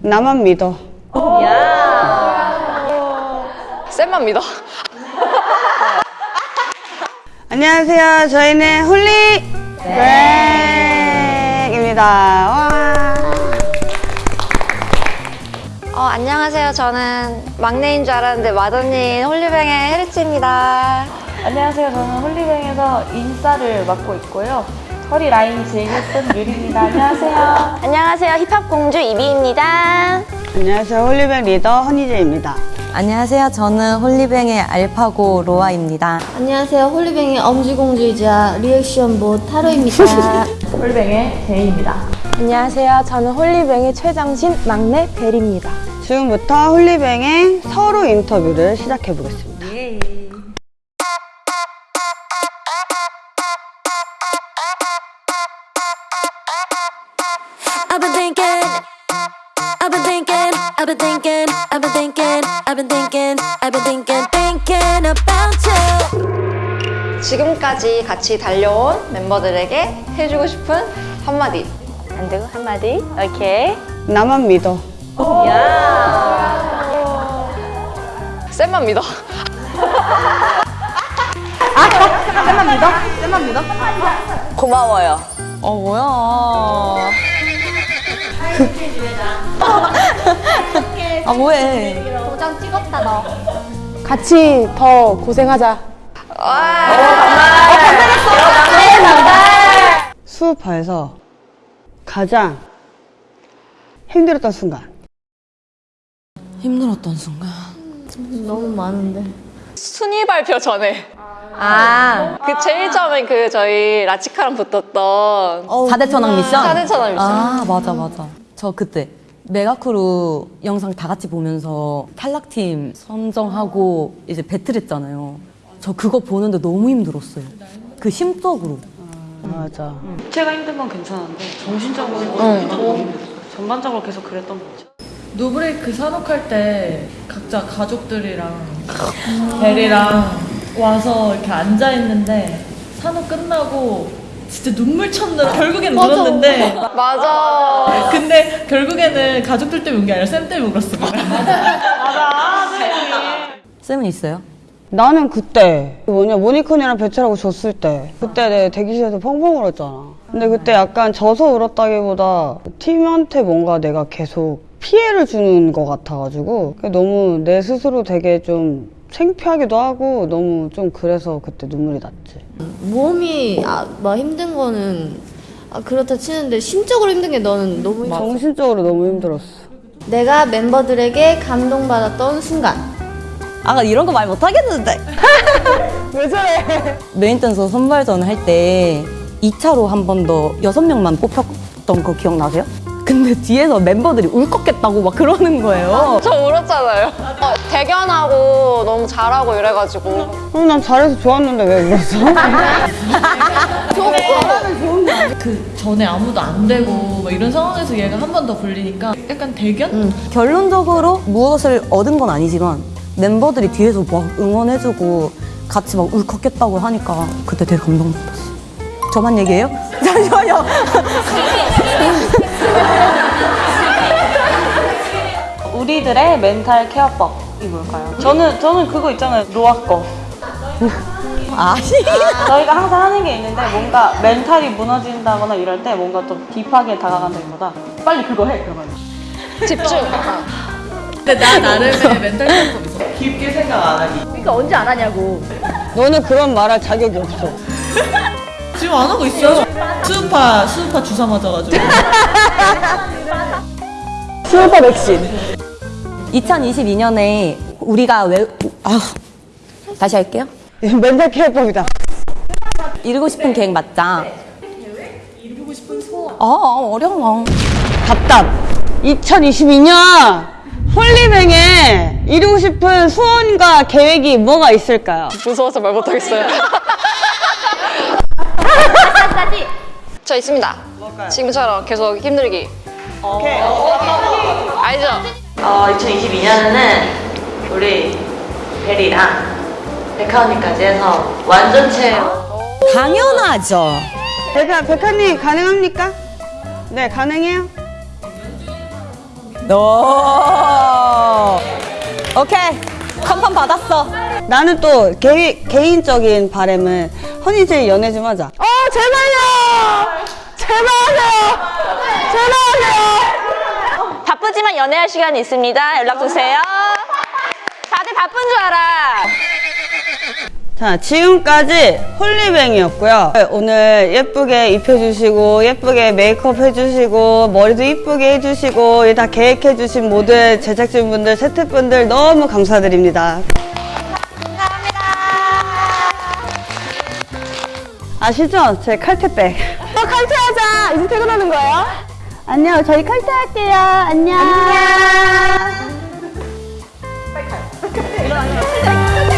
나만 믿어. 쌤만 믿어. 안녕하세요. 저희는 홀리뱅입니다. 와. 어, 안녕하세요. 저는 막내인 줄 알았는데 맏언니인 홀리뱅의 헤르츠입니다. 안녕하세요. 저는 홀리뱅에서 인싸를 맡고 있고요. 허리 라인이 제일 예쁜 유리입니다. 안녕하세요. 안녕하세요. 힙합 공주 이비입니다. 안녕하세요. 홀리뱅 리더 허니제이입니다. 안녕하세요. 저는 홀리뱅의 알파고 로아입니다. 안녕하세요. 홀리뱅의 엄지공주이자 리액션봇 타로입니다. 홀리뱅의 제인입니다. 안녕하세요. 저는 홀리뱅의 최장신 막내 벨입니다. 지금부터 홀리뱅의 서로 인터뷰를 시작해 보겠습니다. I've been thinking, I've been thinking, I've been thinking, I've been thinking, I've been thinking, I've been thinking, thinking about you. 지금까지 같이 달려온 멤버들에게 해주고 싶은 한마디. 안 되고 한마디. 오케이. 나만 믿어. 쌤만 믿어. 고마워요. 어, 뭐야. 아, 뭐해. 같이 더 고생하자. 수업하에서 가장 힘들었던 순간. 힘들었던 순간. 너무 많은데. 순위 발표 전에. 아, 그 제일 처음에 그 저희 라치카랑 붙었던 4대 천왕 미션? 4대 천왕 미션. 아, 맞아, 맞아. 저 그때 mega crew 영상 다 같이 보면서 탈락팀 선정하고 이제 배틀했잖아요. 저 그거 보는데 너무 힘들었어요. 그 심적으로. 맞아. 제가 힘든 건 괜찮은데 정신적으로 힘들었어요. 전반적으로 계속 그랬던 것 같아요. 노브레이크 산옥할 때 각자 가족들이랑 벨이랑 와서 이렇게 앉아 있는데 산옥 끝나고 진짜 눈물 쳤느라 결국엔 울었는데 맞아. 근데 결국에는 가족들 때문에 운 게 아니라 쌤 때문에 울었습니다. 쌤은 있어요? 나는 그때 그 뭐냐 모니콘이랑 배틀하고 졌을 때 그때 내 대기실에서 펑펑 울었잖아. 근데 그때 약간 져서 울었다기보다 팀한테 뭔가 내가 계속 피해를 주는 것 같아가지고 너무 내 스스로 되게 좀 창피하기도 하고 너무 좀 그래서 그때 눈물이 났지. 몸이 아, 막 힘든 거는 아, 그렇다 치는데 심적으로 힘든 게 너는 너무 힘들어. 정신적으로 너무 힘들었어. 내가 멤버들에게 감동받았던 순간. 아, 이런 거 말 못하겠는데. 왜 저래? 메인 댄서 선발전 할 때 2차로 한 번더 여섯 명만 뽑혔던 거 기억나세요? 근데 뒤에서 멤버들이 울컥했다고 막 그러는 거예요. 저 울었잖아요. 어, 대견하고 너무 잘하고 이래가지고. 어, 난 잘해서 좋았는데 왜 울었어? 그 전에 아무도 안 되고 막 이런 상황에서 얘가 한 번 더 불리니까 약간 대견? 결론적으로 무엇을 얻은 건 아니지만 멤버들이 뒤에서 막 응원해주고 같이 막 울컥했다고 하니까 그때 되게 감동받았어. 저만 얘기해요? 잠시만요. 우리들의 멘탈 케어법이 뭘까요? 저는 저는 그거 있잖아요. 로아 거. 아니. 저희가 항상 하는 게 있는데 뭔가 멘탈이 무너진다거나 이럴 때 뭔가 좀 deep하게 다가간다기보다 빨리 그거 해 그러면. 집중. 근데 나 나름의 멘탈 케어법 있어. 깊게 생각 안 하기. 너는 그런 말할 자격이 없어. 지금 안 하고 있어. 스우파 스우파 주사 맞아가지고. 슈퍼 백신. 2022년에 우리가 왜 아, 다시 할게요. 멘탈 케어법이다. 이루고 싶은 계획 맞자. 이루고 싶은 소원. 아 어려워. 답답. 2022년 홀리뱅에 이루고 싶은 소원과 계획이 뭐가 있을까요? 무서워서 말 못하겠어요. 저 있습니다. 지금처럼 계속 힘들기. 오케이. 알죠? 어, 2022년에는 우리 벨이랑 백하 언니까지 해서 완전체 당연하죠. 백하, 백하님 가능합니까? 네, 가능해요? 오. 오케이. 컨펌 받았어. 나는 또 개, 개인적인 바람은 허니제이 연애 좀 하자. 어, 제발요! 제발요! 제발요! 바쁘지만 연애할 시간이 있습니다. 연락주세요. 다들 바쁜 줄 알아. 자, 지금까지 홀리뱅이었고요. 오늘 예쁘게 입혀주시고, 예쁘게 메이크업 해주시고, 머리도 이쁘게 해주시고, 이다 계획해주신 모든 제작진분들, 세트분들 너무 감사드립니다. 아시죠? 제 칼퇴백 또 칼퇴하자! 이제 퇴근하는 거예요? 안녕 저희 칼퇴할게요 안녕 안녕 빨리 가요 빨리 가요